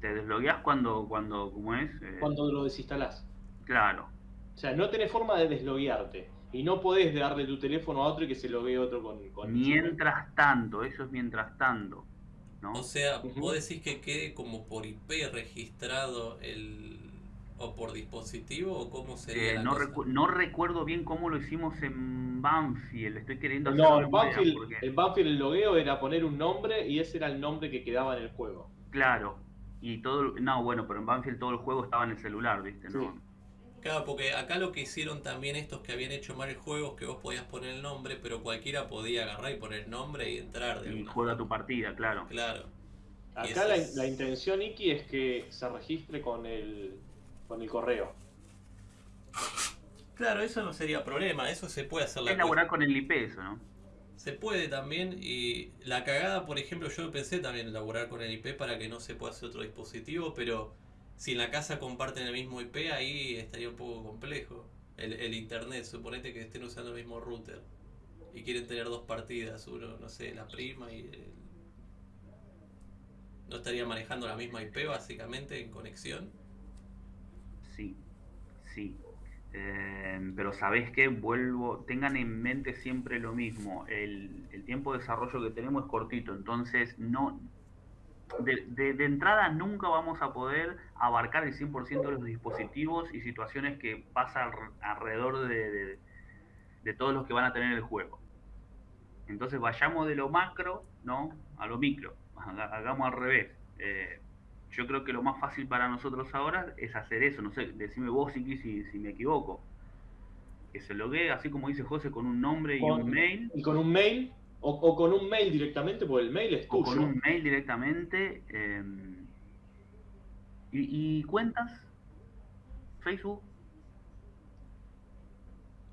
te desbloqueas cuando, cuando, ¿cómo es? Eh, cuando lo desinstalás. Claro. O sea, no tenés forma de desloguearte. Y no podés darle tu teléfono a otro y que se loguee otro con... con mientras tanto, eso es mientras tanto. ¿no? O sea, vos decís que quede como por IP registrado el... ¿O por dispositivo o cómo sería? Eh, no, no recuerdo bien cómo lo hicimos en Banfield, estoy queriendo hacer No, en Banfield, en Banfield el logueo era poner un nombre y ese era el nombre que quedaba en el juego. Claro, y todo, no, bueno, pero en Banfield todo el juego estaba en el celular, ¿viste? Claro, porque acá lo que hicieron también estos que habían hecho mal el juego es que vos podías poner el nombre, pero cualquiera podía agarrar y poner el nombre y entrar. De y juega tu partida, claro. Claro. Acá la, intención, Iki, es que se registre con el, con el correo. Claro, eso no sería problema, eso se puede hacer. La es con el IP eso, ¿no? Se puede también, y la cagada, por ejemplo, yo pensé también elaborar con el IP para que no se pueda hacer otro dispositivo, pero si en la casa comparten el mismo IP, ahí estaría un poco complejo. El, internet, suponete que estén usando el mismo router y quieren tener dos partidas, uno, no sé, la prima y ¿No estaría manejando la misma IP básicamente en conexión? Sí, sí. Em, pero sabes que vuelvo, tengan en mente siempre lo mismo, el, tiempo de desarrollo que tenemos es cortito, entonces no, de, entrada nunca vamos a poder abarcar el 100% de los dispositivos y situaciones que pasan alrededor de, todos los que van a tener el juego. Entonces vayamos de lo macro, ¿no? A lo micro. Hagamos al revés. Eh, yo creo que lo más fácil para nosotros ahora es hacer eso. No sé, decime vos si, si me equivoco. Que se logue, así como dice José, con un nombre y un mail. Y con un mail o, con un mail directamente, porque el mail es tuyo. O con un mail directamente. Em, y, cuentas? ¿Facebook?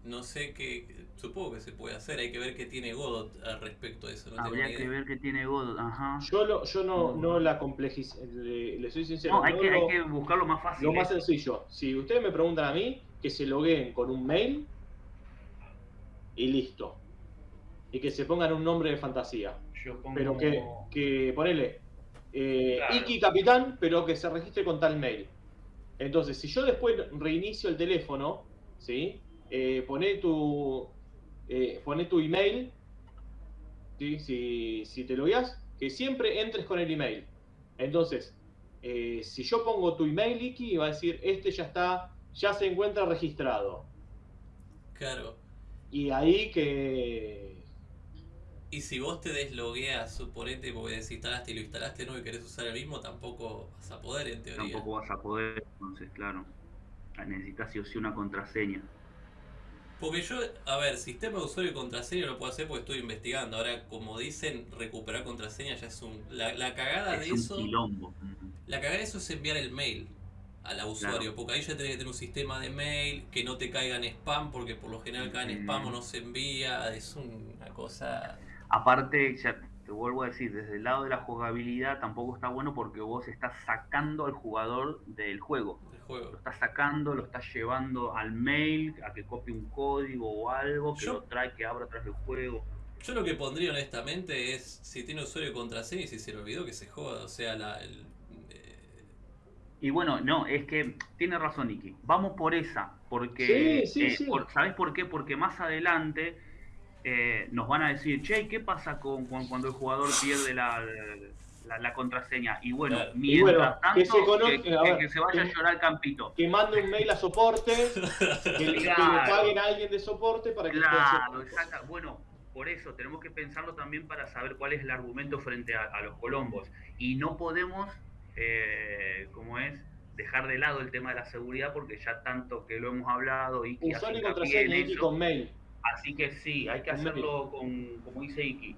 No sé qué. Supongo que se puede hacer. Hay que ver qué tiene Godot al respecto a eso. Habría que ver qué tiene Godot. Ajá. Yo, yo no, no la complejice. Le, soy sincero. No, hay, que, hay que buscar más fácil. Lo más sencillo. Si ustedes me preguntan a mí, que se logueen con un mail y listo y que se pongan un nombre de fantasía. Pero que, que ponele eh, Iki Capitán, pero que se registre con tal mail. Entonces, si yo después reinicio el teléfono, ¿sí? Eh, pone tu eh, tu email, ¿sí? si, si te lo veas, que siempre entres con el email. Entonces, eh, si yo pongo tu email, Iki, va a decir, este ya está, ya se encuentra registrado. Claro. Y ahí que, y si vos te deslogueas, suponete, porque desinstalaste y lo instalaste no y querés usar el mismo, tampoco vas a poder en teoría. Tampoco vas a poder, entonces, claro. Necesitas sí o sí una contraseña. Porque yo, a ver, sistema de usuario y contraseña lo puedo hacer porque estoy investigando. Ahora, como dicen, recuperar contraseña ya es un. La, la cagada de eso. La cagada de eso es enviar el mail al usuario, porque ahí ya tenés que tener un sistema de mail, que no te caiga en spam, porque por lo general cae en spam o no se envía. Es una cosa. Aparte, ya te vuelvo a decir, desde el lado de la jugabilidad tampoco está bueno porque vos estás sacando al jugador del juego. juego. Lo estás sacando, lo estás llevando al mail, a que copie un código o algo, que lo trae, que abra atrás del juego. Yo lo que pondría honestamente es, si tiene usuario y contraseña y si se le olvidó que se joda, o sea, la, el, eh, Y bueno, no, es que tiene razón Nicky. Vamos por esa, porque... Sí, sí, eh, ¿Sabes por qué? Porque más adelante eh, nos van a decir, che, ¿qué pasa con, cuando el jugador pierde la, la, contraseña? Y bueno, mientras tanto, que se, vaya a llorar al campito. Que mande un mail a soporte, que, le paguen a alguien de soporte para que... Claro, exacto. Bueno, por eso tenemos que pensarlo también para saber cuál es el argumento frente a, los colombos. Y no podemos, eh, como es, dejar de lado el tema de la seguridad porque ya tanto que lo hemos hablado y que... Usuario y contraseña y con mail. Así que sí, hay que hacerlo con, como dice Iki,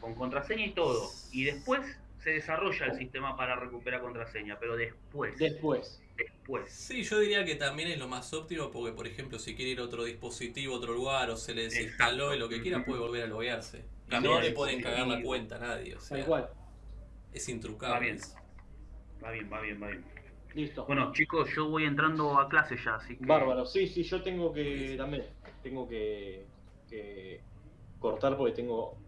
con contraseña y todo. Y después se desarrolla el sistema para recuperar contraseña, pero después. Después. Después. Sí, yo diría que también es lo más óptimo porque, por ejemplo, si quiere ir a otro dispositivo, otro lugar o se le desinstaló y lo que quiera, puede volver a loguearse. Y no le pueden cagar la cuenta a nadie. O sea, igual. Es intrucable. Va bien. Va bien, va bien, va bien. Listo. Bueno, chicos, yo voy entrando a clase ya, así que... Bárbaro, sí, sí, yo tengo que también tengo que, cortar porque tengo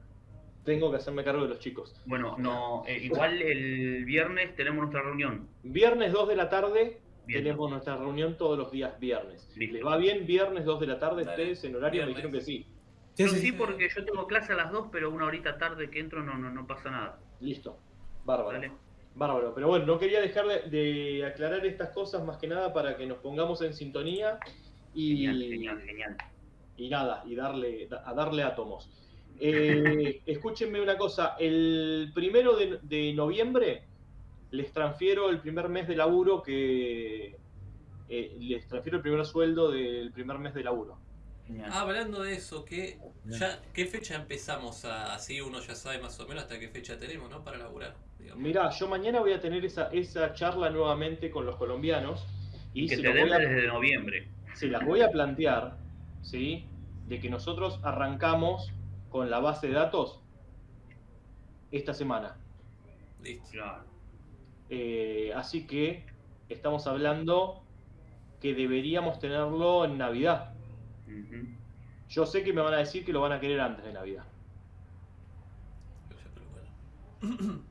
tengo que hacerme cargo de los chicos. Bueno, no, eh, igual el viernes tenemos nuestra reunión. Viernes 2 de la tarde tenemos nuestra reunión todos los días viernes. ¿Les va bien viernes 2 de la tarde ustedes en horario? Me dijeron que sí. Sí, sí, porque yo tengo clase a las 2, pero una horita tarde que entro no, no, no pasa nada. Listo. Bárbaro. Bárbaro. Pero bueno, no quería dejar de, aclarar estas cosas más que nada para que nos pongamos en sintonía. Y, genial, genial, genial y nada, y darle, a darle átomos. Eh, escúchenme una cosa, el primero de, noviembre les transfiero el primer mes de laburo que eh, les transfiero el primer sueldo del primer mes de laburo. Ah, hablando de eso, ¿qué, ya, ¿qué fecha empezamos a, así uno ya sabe más o menos hasta qué fecha tenemos, ¿no? Para laburar. Mirá, yo mañana voy a tener esa, esa charla nuevamente con los colombianos. Y, que se te den desde noviembre. Se las voy a plantear ¿sí? De que nosotros arrancamos con la base de datos esta semana. Listo. Eh, así que estamos hablando que deberíamos tenerlo en Navidad. Yo sé que me van a decir que lo van a querer antes de Navidad.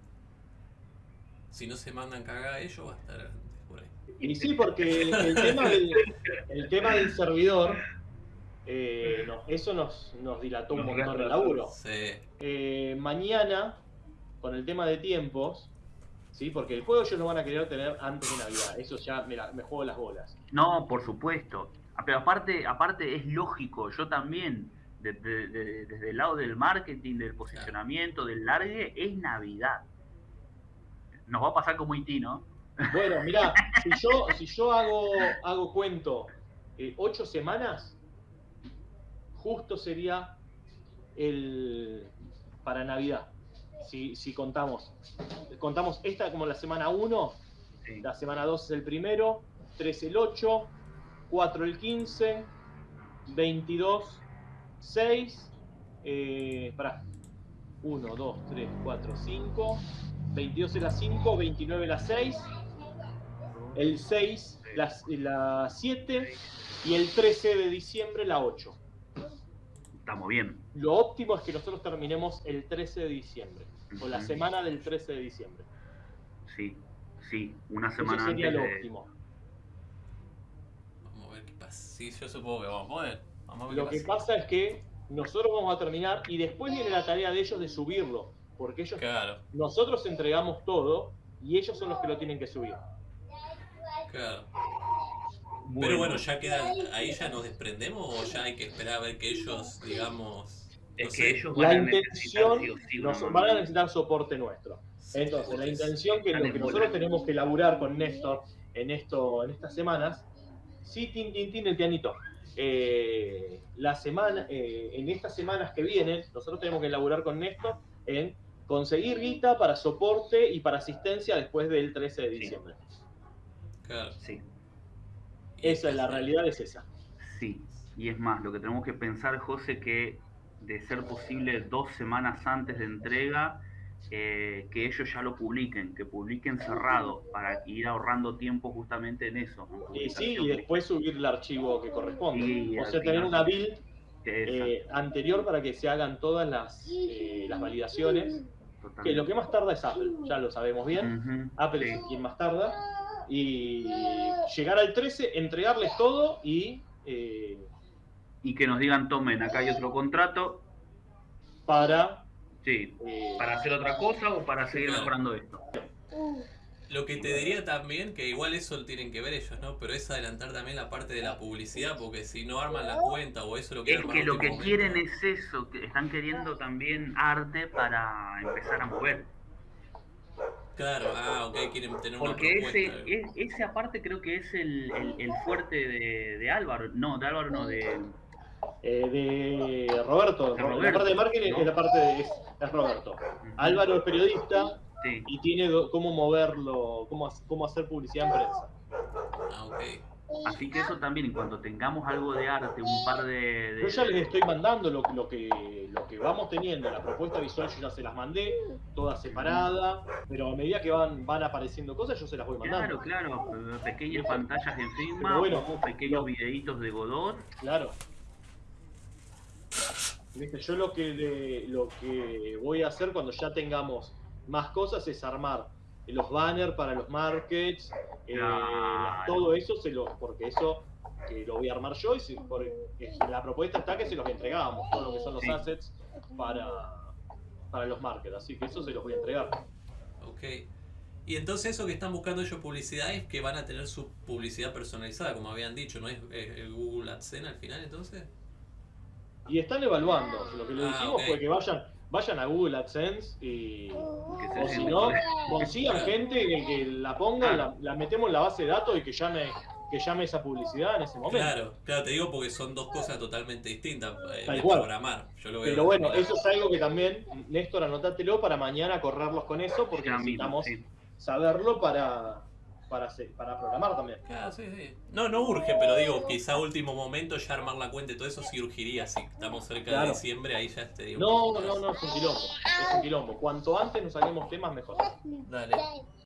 si no se mandan cagada ellos, va a estar por ahí. Y sí, porque el tema el tema del servidor eh, eso nos, nos dilató un montón el laburo. Eh, mañana, con el tema de tiempos, ¿sí? Porque el juego ellos lo van a querer tener antes de Navidad. Eso ya me, me juego las bolas. No, por supuesto. Ah, pero aparte, aparte es lógico, yo también, desde el lado del marketing, del posicionamiento, del largue, es Navidad. Nos va a pasar como IT, ¿no? Bueno, mira, si yo, si yo hago, hago cuento eh, ocho semanas, justo sería el para Navidad. Si, si contamos. Contamos esta como la semana 1, la semana 2 es el primero, 3 el 8, 4 el 15, 22, 6, eh, para 1, 2, 3, 4, 5, 22 es la 5, 29 la 6, el 6 la 7 y el 13 de diciembre la 8. Estamos bien. Lo óptimo es que nosotros terminemos el 13 de diciembre, o la semana del 13 de diciembre. Sí, sí, una semana Eso sería lo óptimo. Vamos a ver qué pasa. Sí, yo supongo que vamos a poder. Vamos a ver lo que pasa es que nosotros vamos a terminar y después viene la tarea de ellos de subirlo, porque ellos, claro. nosotros entregamos todo y ellos son los que lo tienen que subir. Claro. Pero bueno, ya queda, ahí ya nos desprendemos o ya hay que esperar a ver que ellos, digamos... es que ellos van la a intención, nos, van a necesitar soporte nuestro. Entonces, la intención que lo que nosotros tenemos que elaborar con Néstor en esto, en estas semanas, sí, tin, tin, tin, el pianito. Eh, la semana, eh, en estas semanas que vienen, nosotros tenemos que elaborar con Néstor en conseguir guita para soporte y para asistencia después del 13 de diciembre. Claro. Sí. Esa es la realidad, es esa. Sí, y es más, lo que tenemos que pensar, José, que de ser posible dos semanas antes de entrega, eh, que ellos ya lo publiquen, que publiquen cerrado, para ir ahorrando tiempo justamente en eso. y sí, y después subir el archivo que corresponde. o sea, tener una build eh, anterior para que se hagan todas las, eh, las validaciones. Que lo que más tarda es Apple, ya lo sabemos bien. Apple es quien más tarda y llegar al 13, entregarles todo y... Eh, y que nos digan, tomen, acá hay otro contrato. Para... Sí, eh, para hacer otra cosa o para seguir mejorando esto. Lo que te diría también, que igual eso lo tienen que ver ellos, ¿no? Pero es adelantar también la parte de la publicidad, porque si no arman la cuenta o eso lo que Es que lo que quieren es eso, que están queriendo también arte para empezar a mover. Claro, ah, ok, quieren tener una Porque ese, ese aparte creo que es el, el, fuerte de, de, Álvaro, no, de Álvaro no, de... Eh, de Roberto, la parte de marketing es la parte de es, Roberto. Álvaro es periodista y tiene cómo moverlo, cómo, cómo hacer publicidad en prensa. Ah, ok. Así que eso también, en cuanto tengamos algo de arte, un par de... Yo ya les estoy mandando lo, lo, que, lo que vamos teniendo, la propuesta visual yo ya se las mandé, toda separada, pero a medida que van, van apareciendo cosas yo se las voy mandando. Claro, claro, pequeñas pantallas en Figma, bueno, pequeños videitos de Godot. Claro. Yo lo que, lo que voy a hacer cuando ya tengamos más cosas es armar los banners para los markets, eh, todo eso, se lo, porque eso que lo voy a armar yo y si, la propuesta está que se los entregamos, todo lo que son los assets para, para los markets, así que eso se los voy a entregar. Ok. Y entonces eso que están buscando ellos publicidad es que van a tener su publicidad personalizada, como habían dicho, ¿no es el Google AdSense al final entonces? Y están evaluando, lo que le ah, dijimos fue que vayan, vayan a Google AdSense y o si no, consigan gente que, la ponga, la, metemos en la base de datos y que llame que llame esa publicidad en ese momento. Claro, claro, te digo porque son dos cosas totalmente distintas eh, de programar. Pero bueno, eso es algo que también, Néstor, anotátelo para mañana correrlos con eso, porque necesitamos saberlo para, para, para programar también. Claro, sí, sí. No, no urge, pero digo, quizá último momento ya armar la cuenta y todo eso sí urgiría. Si estamos cerca de diciembre, ahí ya te digo. No, no, no, es un quilombo. Es un quilombo. Cuanto antes nos saquemos temas, mejor. Dale.